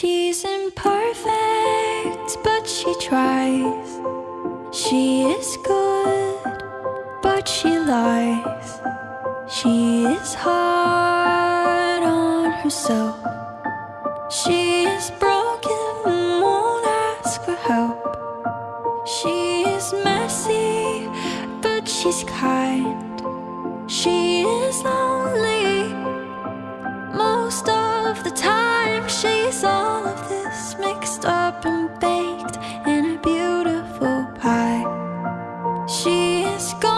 She's imperfect, but she tries. She is good, but she lies. She is hard on herself. She is broken, won't ask for help. She is messy, but she's kind. She is lonely most of the time. She is gone.